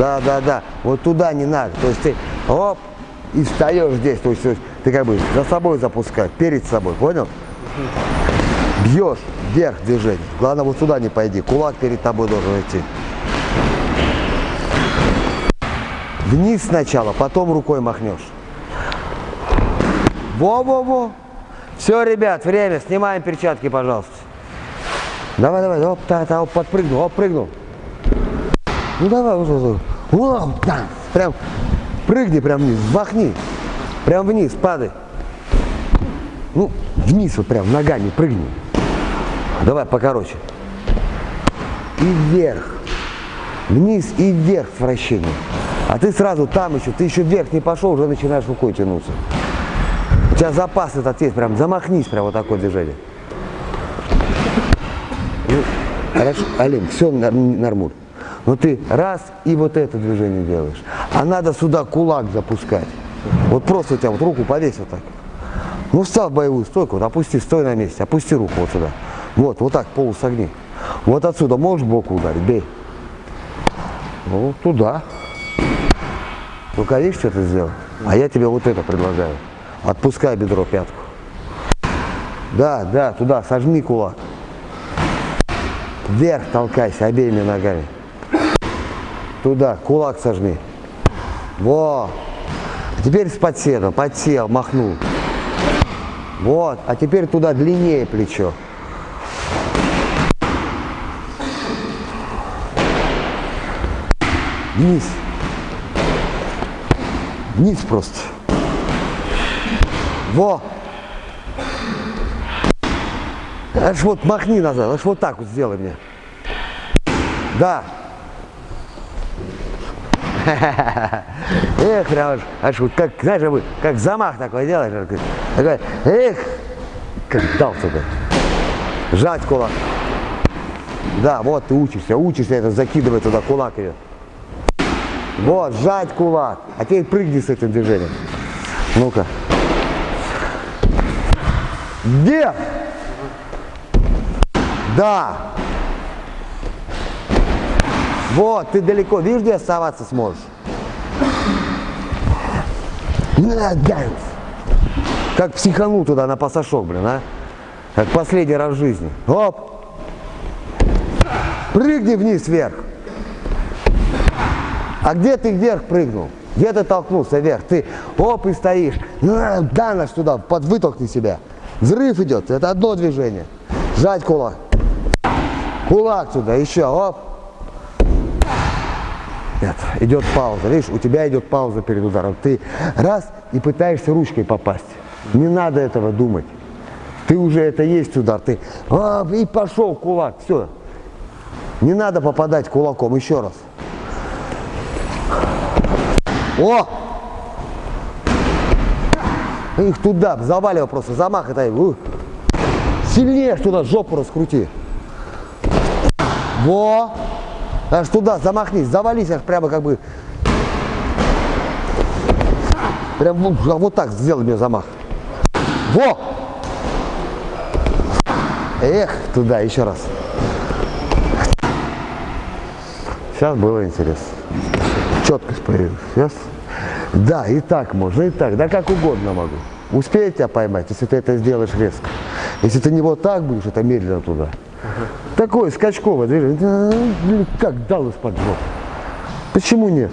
Да, да, да. Вот туда не надо. То есть ты оп, и встаешь здесь. То есть, то есть ты как бы за собой запускаешь, перед собой, понял? Бьешь вверх движение. Главное, вот сюда не пойди. Кулак перед тобой должен идти. Вниз сначала, потом рукой махнешь. Во-во-во. Все, ребят, время. Снимаем перчатки, пожалуйста. Давай, давай, оп, та, та, оп, подпрыгнул, оп, прыгнул. Ну давай, вот, вот, Оп, да. Прям прыгни прям вниз, махни. Прям вниз, падай. Ну, вниз вот прям, ногами прыгни. Давай покороче. И вверх. Вниз и вверх с вращением. А ты сразу там еще, ты еще вверх не пошел, уже начинаешь рукой тянуться. У тебя запас этот есть, прям замахнись, прям вот такое движение. Ну, хорошо, Олег, все нормуль. Но ты раз и вот это движение делаешь. А надо сюда кулак запускать. Вот просто у тебя вот руку повесь вот так. Ну, встал в боевую стойку, вот опусти, стой на месте, опусти руку вот сюда. Вот, вот так, полусогни. Вот отсюда можешь боку ударить, бей. Ну, туда. Только видишь, что ты сделал? А я тебе вот это предлагаю. Отпускай бедро, пятку. Да, да, туда, сожми кулак. Вверх толкайся обеими ногами. Туда, кулак сожми. Во. А теперь с подседом, подсел, махнул. Вот, а теперь туда длиннее плечо. Вниз. Вниз просто. Во! Аж вот махни назад, аж вот так вот сделай мне. Да. Эх, прям аж, аж вот как, знаешь, как замах такой делаешь. Такой, эх, как дал туда. Жать кулак. Да, вот ты учишься, учишься это закидывать туда, кулак идет. Вот, сжать кулак. А теперь прыгни с этим движением. Ну-ка. Где? Да. Вот, ты далеко. Видишь, где оставаться сможешь? Как психанул туда на пасашок, блин, а? Как последний раз в жизни. Оп. Прыгни вниз вверх. А где ты вверх прыгнул? Где ты толкнулся вверх? Ты оп и стоишь. Да, наш туда, под вытолкни себя. Взрыв идет. Это одно движение. Сжать кулак. Кулак сюда, еще, оп. Нет, идет пауза. Видишь, у тебя идет пауза перед ударом. Ты раз и пытаешься ручкой попасть. Не надо этого думать. Ты уже это есть удар. Ты а, и пошел кулак. Все. Не надо попадать кулаком. Еще раз. О! Их туда, заваливай просто, замах это. У. Сильнее туда жопу раскрути. Во! Аж туда замахнись, завались аж прямо как бы. Прям вот так сделай мне замах. Во! Эх, туда, еще раз. Сейчас было интересно. Четкость появилась. Сейчас. Да, и так можно, и так. Да как угодно могу. Успею тебя поймать, если ты это сделаешь резко. Если ты не вот так будешь, это медленно туда. Такое скачковое движение. Как дал из-под жопы. Почему нет?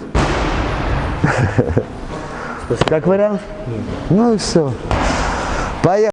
Спасибо. Как вариант? Нет. Ну и все. Поехали.